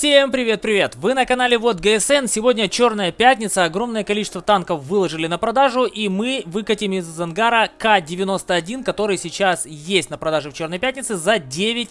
Всем привет-привет! Вы на канале Вот ГСН. Сегодня черная пятница, огромное количество танков выложили на продажу, и мы выкатим из ангара К-91, который сейчас есть на продаже в черной пятнице за 9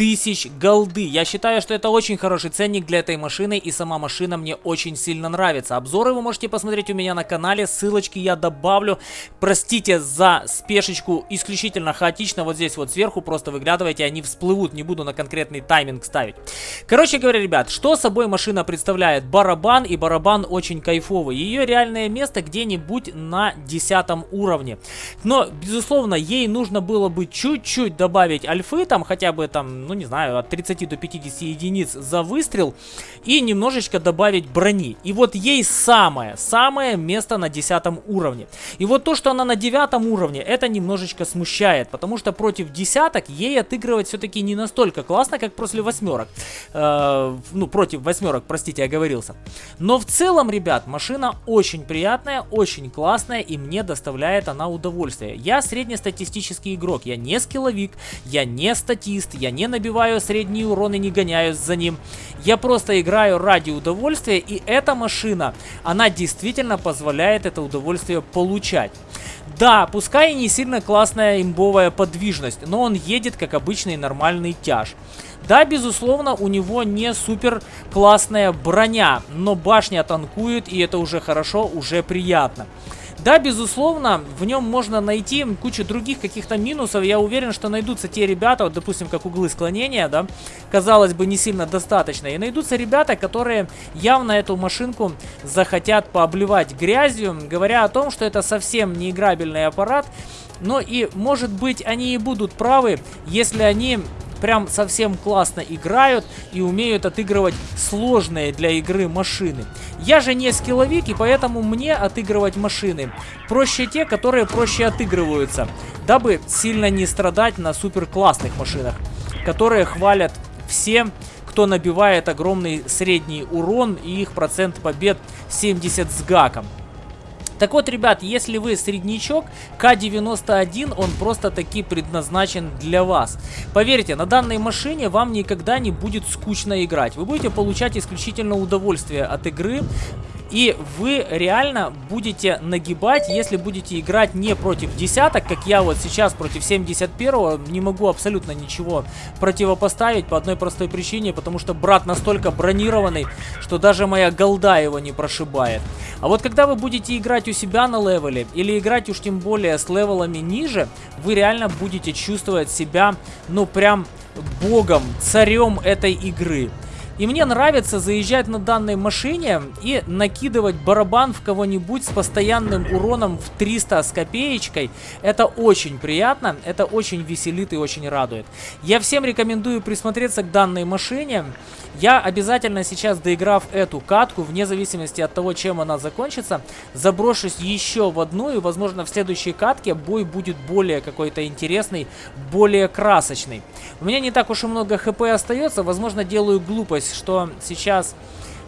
тысяч голды. Я считаю, что это очень хороший ценник для этой машины, и сама машина мне очень сильно нравится. Обзоры вы можете посмотреть у меня на канале, ссылочки я добавлю. Простите за спешечку, исключительно хаотично, вот здесь вот сверху просто выглядывайте, они всплывут, не буду на конкретный тайминг ставить. Короче говоря, ребят, что собой машина представляет? Барабан, и барабан очень кайфовый. Ее реальное место где-нибудь на 10 уровне. Но, безусловно, ей нужно было бы чуть-чуть добавить альфы, там хотя бы там ну не знаю, от 30 до 50 единиц за выстрел и немножечко добавить брони. И вот ей самое, самое место на 10 уровне. И вот то, что она на 9 уровне, это немножечко смущает, потому что против десяток ей отыгрывать все-таки не настолько классно, как после восьмерок. Э, ну, против восьмерок, простите, оговорился. Но в целом, ребят, машина очень приятная, очень классная, и мне доставляет она удовольствие. Я среднестатистический игрок, я не скилловик, я не статист, я не набиваю средний урон и не гоняюсь за ним. Я просто играю ради удовольствия, и эта машина, она действительно позволяет это удовольствие получать. Да, пускай и не сильно классная имбовая подвижность, но он едет как обычный нормальный тяж. Да, безусловно, у него не супер классная броня, но башня танкует, и это уже хорошо, уже приятно. Да, безусловно, в нем можно найти кучу других каких-то минусов. Я уверен, что найдутся те ребята, вот, допустим, как углы склонения, да, казалось бы, не сильно достаточно. И найдутся ребята, которые явно эту машинку захотят пообливать грязью, говоря о том, что это совсем не играбельный аппарат. Но и, может быть, они и будут правы, если они прям совсем классно играют и умеют отыгрывать сложные для игры машины. Я же не скилловик, и поэтому мне отыгрывать машины проще те, которые проще отыгрываются, дабы сильно не страдать на супер классных машинах, которые хвалят все, кто набивает огромный средний урон и их процент побед 70 с гаком. Так вот, ребят, если вы среднячок, К91, он просто таки предназначен для вас. Поверьте, на данной машине вам никогда не будет скучно играть. Вы будете получать исключительно удовольствие от игры, и вы реально будете нагибать, если будете играть не против десяток, как я вот сейчас против 71-го, не могу абсолютно ничего противопоставить по одной простой причине, потому что брат настолько бронированный, что даже моя голда его не прошибает. А вот когда вы будете играть у себя на левеле, или играть уж тем более с левелами ниже, вы реально будете чувствовать себя, ну прям богом, царем этой игры. И мне нравится заезжать на данной машине и накидывать барабан в кого-нибудь с постоянным уроном в 300 с копеечкой. Это очень приятно, это очень веселит и очень радует. Я всем рекомендую присмотреться к данной машине. Я обязательно сейчас, доиграв эту катку, вне зависимости от того, чем она закончится, заброшусь еще в одну, и, возможно, в следующей катке бой будет более какой-то интересный, более красочный. У меня не так уж и много хп остается, возможно, делаю глупость, что сейчас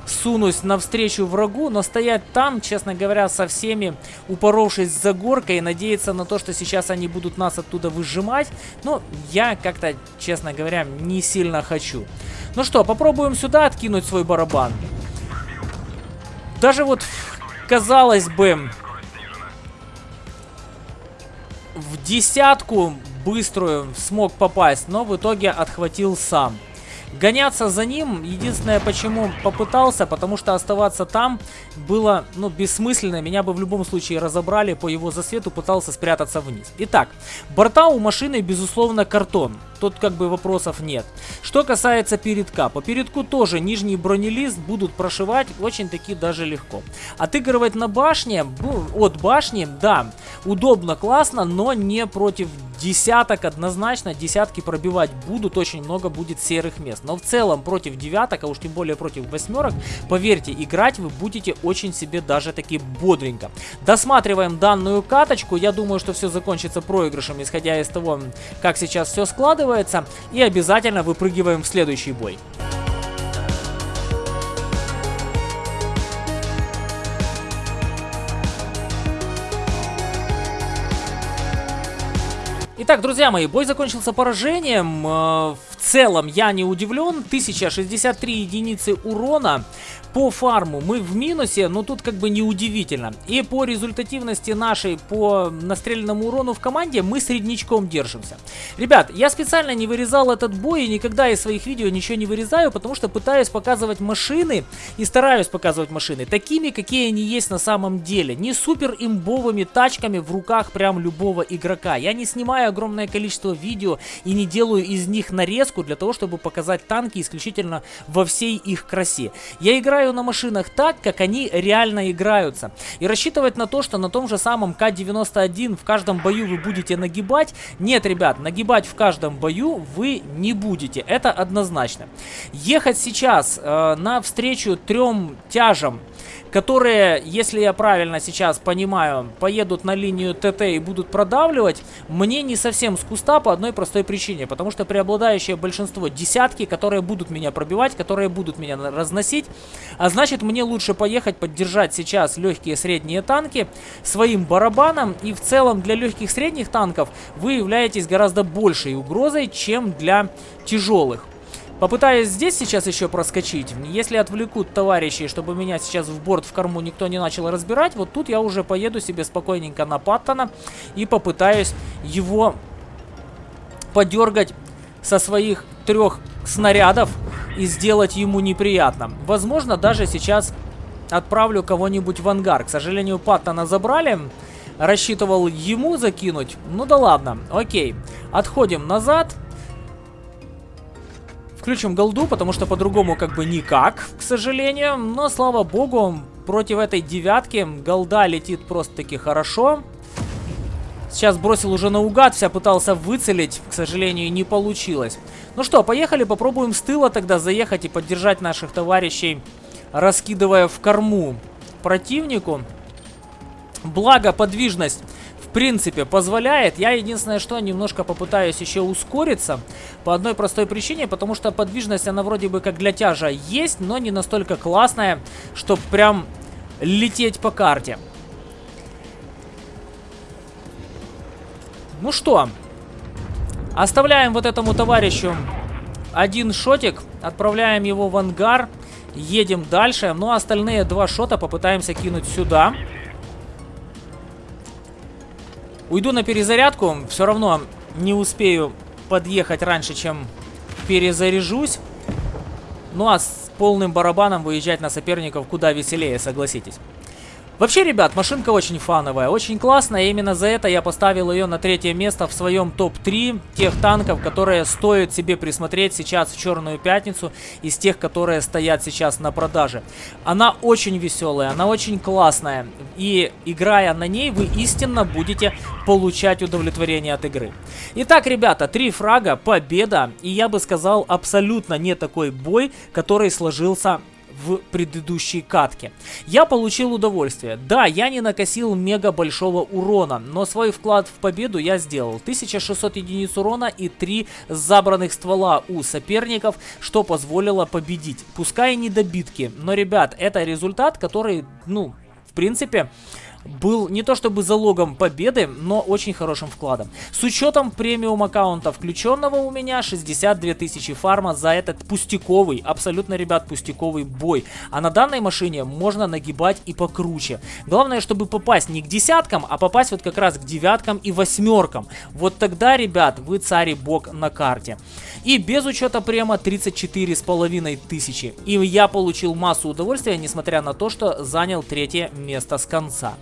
сунусь навстречу врагу, но стоять там, честно говоря, со всеми, упоровшись за горкой, надеяться на то, что сейчас они будут нас оттуда выжимать, ну, я как-то, честно говоря, не сильно хочу. Ну что, попробуем сюда откинуть свой барабан. Даже вот, казалось бы, в десятку быструю смог попасть, но в итоге отхватил сам. Гоняться за ним, единственное, почему попытался, потому что оставаться там было, ну, бессмысленно. Меня бы в любом случае разобрали по его засвету, пытался спрятаться вниз. Итак, борта у машины, безусловно, картон. Тут как бы вопросов нет. Что касается передка. По передку тоже нижний бронелист будут прошивать очень-таки даже легко. Отыгрывать на башне, от башни, да, удобно, классно, но не против десяток однозначно. Десятки пробивать будут, очень много будет серых мест. Но в целом против девяток, а уж тем более против восьмерок, поверьте, играть вы будете очень себе даже таки бодренько. Досматриваем данную каточку. Я думаю, что все закончится проигрышем, исходя из того, как сейчас все складывается. И обязательно выпрыгиваем в следующий бой. Итак, друзья мои, бой закончился поражением. Э, в целом я не удивлен. 1063 единицы урона. По фарму мы в минусе, но тут как бы неудивительно. И по результативности нашей, по настреленному урону в команде, мы среднячком держимся. Ребят, я специально не вырезал этот бой и никогда из своих видео ничего не вырезаю, потому что пытаюсь показывать машины и стараюсь показывать машины такими, какие они есть на самом деле. Не супер имбовыми тачками в руках прям любого игрока. Я не снимаю огромное количество видео и не делаю из них нарезку для того, чтобы показать танки исключительно во всей их красе. Я играю на машинах так, как они реально играются. И рассчитывать на то, что на том же самом К-91 в каждом бою вы будете нагибать, нет, ребят, нагибать в каждом бою вы не будете. Это однозначно. Ехать сейчас э, на встречу трем тяжам которые, если я правильно сейчас понимаю, поедут на линию ТТ и будут продавливать, мне не совсем с куста по одной простой причине. Потому что преобладающее большинство десятки, которые будут меня пробивать, которые будут меня разносить. А значит, мне лучше поехать поддержать сейчас легкие средние танки своим барабаном. И в целом для легких средних танков вы являетесь гораздо большей угрозой, чем для тяжелых. Попытаюсь здесь сейчас еще проскочить. Если отвлекут товарищей, чтобы меня сейчас в борт в корму никто не начал разбирать, вот тут я уже поеду себе спокойненько на Паттона и попытаюсь его подергать со своих трех снарядов и сделать ему неприятно. Возможно, даже сейчас отправлю кого-нибудь в ангар. К сожалению, Паттона забрали. Рассчитывал ему закинуть. Ну да ладно, окей. Отходим назад. Включим голду, потому что по-другому как бы никак, к сожалению. Но, слава богу, против этой девятки голда летит просто-таки хорошо. Сейчас бросил уже наугад, вся пытался выцелить, к сожалению, не получилось. Ну что, поехали, попробуем с тыла тогда заехать и поддержать наших товарищей, раскидывая в корму противнику. Благо, подвижность принципе, позволяет. Я единственное, что немножко попытаюсь еще ускориться. По одной простой причине, потому что подвижность, она вроде бы как для тяжа есть, но не настолько классная, чтобы прям лететь по карте. Ну что, оставляем вот этому товарищу один шотик, отправляем его в ангар, едем дальше. Ну а остальные два шота попытаемся кинуть сюда. Сюда. Уйду на перезарядку. Все равно не успею подъехать раньше, чем перезаряжусь. Ну а с полным барабаном выезжать на соперников куда веселее, согласитесь. Вообще, ребят, машинка очень фановая, очень классная. Именно за это я поставил ее на третье место в своем топ-3 тех танков, которые стоит себе присмотреть сейчас в Черную Пятницу, из тех, которые стоят сейчас на продаже. Она очень веселая, она очень классная. И играя на ней, вы истинно будете получать удовлетворение от игры. Итак, ребята, три фрага, победа. И я бы сказал, абсолютно не такой бой, который сложился в предыдущей катке. Я получил удовольствие. Да, я не накосил мега большого урона, но свой вклад в победу я сделал. 1600 единиц урона и 3 забранных ствола у соперников, что позволило победить. Пускай не добитки, но, ребят, это результат, который, ну, в принципе, был не то чтобы залогом победы, но очень хорошим вкладом. С учетом премиум аккаунта включенного у меня 62 тысячи фарма за этот пустяковый, абсолютно, ребят, пустяковый бой. А на данной машине можно нагибать и покруче. Главное, чтобы попасть не к десяткам, а попасть вот как раз к девяткам и восьмеркам. Вот тогда, ребят, вы царь и бог на карте. И без учета према 34 с половиной тысячи. И я получил массу удовольствия, несмотря на то, что занял третье место с конца.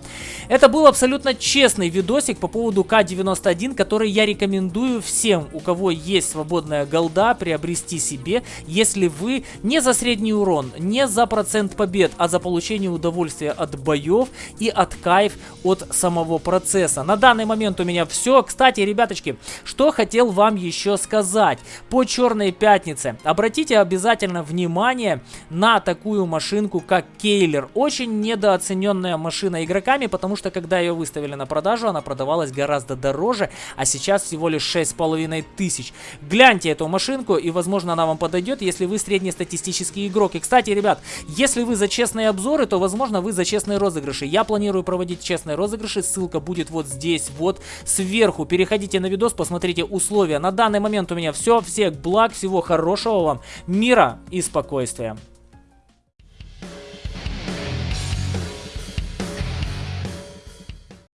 Это был абсолютно честный видосик по поводу К-91, который я рекомендую всем, у кого есть свободная голда, приобрести себе, если вы не за средний урон, не за процент побед, а за получение удовольствия от боев и от кайф от самого процесса. На данный момент у меня все. Кстати, ребяточки, что хотел вам еще сказать по Черной Пятнице. Обратите обязательно внимание на такую машинку, как Кейлер. Очень недооцененная машина игроками деньгами, потому что когда ее выставили на продажу, она продавалась гораздо дороже, а сейчас всего лишь 6,5 тысяч. Гляньте эту машинку, и возможно она вам подойдет, если вы среднестатистический игрок. И кстати, ребят, если вы за честные обзоры, то возможно вы за честные розыгрыши. Я планирую проводить честные розыгрыши, ссылка будет вот здесь, вот сверху. Переходите на видос, посмотрите условия. На данный момент у меня все, всех благ, всего хорошего вам, мира и спокойствия.